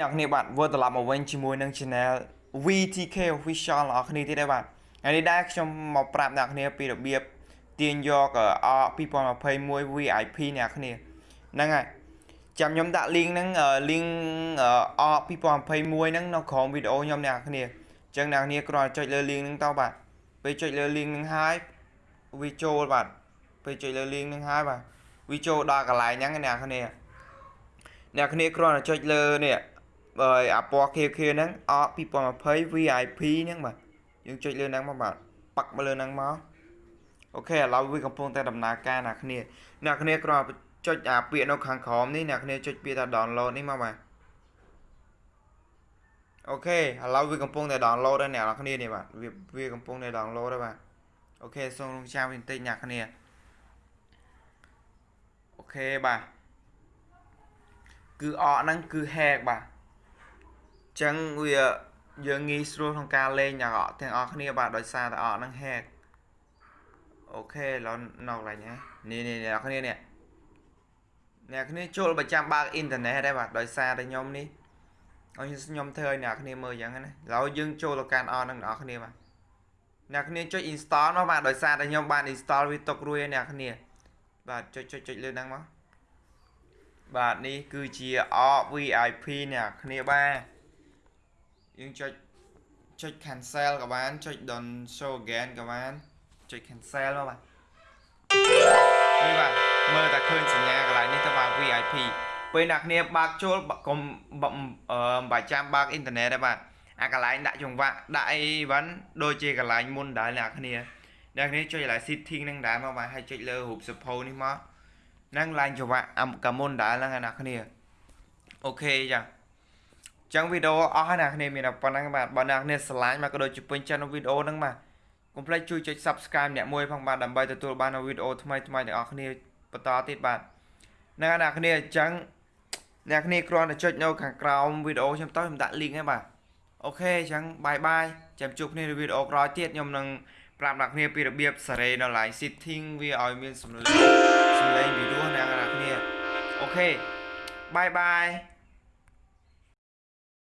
អ្នកគ្នាបាទវិលត្រឡប់មកវិញជាមួយនឹង channel VTK Official អ្នកគ្នាទៀតដែរបាទថ្ងៃនេះដែរខ្ញុំមកប្រាប់អ្នកគ្នាពីរបៀបទាញយកអ2021 VIP អ្នកគ្នាហ្នឹងហើយចាំខ្ញុំដាក់ link ហ្នឹង link អ2021ហ្នឹងនៅក្រោមវីដេអូខ្ញុំអ្នកគ្នាអញ្ចឹងអ្នកគ្នាគ្រាន់តែចុចលើ link ហ្នឹងទៅបាទពេលចុចលើ link ហ្នឹងហើយវាចូលបាទពេលចុចលើ link ហ្នឹងហើយបាទវាចូលដល់កន្លែងហ្នឹងអ្នកគ្នាអ្នកគ្នាគ្រាន់តែចុចលើនេះ បើអាពណ៌ខៀវខៀវហ្នឹងអ2020 VIP ហ្នឹងបាទយើងចុចលើហ្នឹងមកបាទប៉ាក់មកលើហ្នឹងមកអូខេឥឡូវវាកំពុងតែដំណើរការអ្នកគ្នាអ្នកគ្នាគ្រាន់តែចុចអាពាក្យនៅខាងក្រោមនេះអ្នកគ្នាចុចពាក្យថា download នេះមកបាទអូខេឥឡូវវាកំពុងតែ download ហើយអ្នកគ្នានេះបាទវាវាកំពុងតែ download ហើយបាទOK សូមរងចាំបន្តិចអ្នកគ្នា OK បាទគឺ app ហ្នឹងគឺ hack បាទ ចឹងវាយើងងាយស្រួលក្នុងការលេងទាំងអស់ទាំងអស់គ្នាបាទដោយសារតែអស់ហ្នឹង hack អូខេឡនៅកន្លែងនេះនេះនេះអ្នកគ្នានេះអ្នកគ្នាចូលប្រចាំបើកអ៊ីនធឺណិតដែរបាទដោយសារតែខ្ញុំនេះឲ្យខ្ញុំធ្វើឲ្យអ្នកគ្នាមើលអញ្ចឹងណាឥឡូវយើងចូលទៅកាន់អស់ហ្នឹងអ្នកគ្នាបាទអ្នកគ្នាចុច install មកបាទដោយសារតែខ្ញុំបាន install វាຕົករួចហើយអ្នកគ្នាបាទចុចចុចចុចលើហ្នឹងមកបាទនេះគឺជា VIP អ្នកគ្នាបាទ យើងចុចចុច cancel ក៏បានចុច don't show again ក៏បានចុច cancel មកបាទនេះបាទមើលតែឃើញសញ្ញាកន្លែងនេះទៅបាទ VIP ពេលអ្នកគ្នាបើកចូលកុំអឺបាច់ចាំបើកអ៊ីនធឺណិតទេបាទអាកន្លែងដាក់ចង្វាក់ដាក់អីវ៉ាន់ដូចជាកន្លែងមុនដែរអ្នកគ្នាអ្នកគ្នាចុចកន្លែង setting ហ្នឹងដែរមកបាទហើយចុចលើរូបសភៅនេះមកហ្នឹងឡើងចង្វាក់កាមុនដែរហ្នឹងអ្នកគ្នាអូខេចា ចឹងវីដេអូអស់ហើយអ្នកគ្នាមានតែប៉ុណ្ណឹងបាទបើអ្នកគ្នាស្រឡាញ់មកក៏ដូចជាពេញចិត្តនៅវីដេអូហ្នឹងបាទកុំភ្លេចជួយចុច Subscribe អ្នកមួយផងបាទដើម្បីទទួលបាននូវវីដេអូថ្មីថ្មីទាំងអស់គ្នាបន្តទៀតបាទនៅអ្នកគ្នាអញ្ចឹងអ្នកគ្នាគ្រាន់តែចុចនៅខាងក្រោមវីដេអូខ្ញុំទៅខ្ញុំដាក់ link ហ្នឹងបាទ OK អញ្ចឹង bye bye ចាំជួបគ្នានៅវីដេអូក្រោយទៀតខ្ញុំនឹងប្រាប់អ្នកគ្នាពីរបៀបសារ៉េនៅ line setting វាឲ្យមានសំឡេងសំឡេងពីរោះអ្នកគ្នា OK bye bye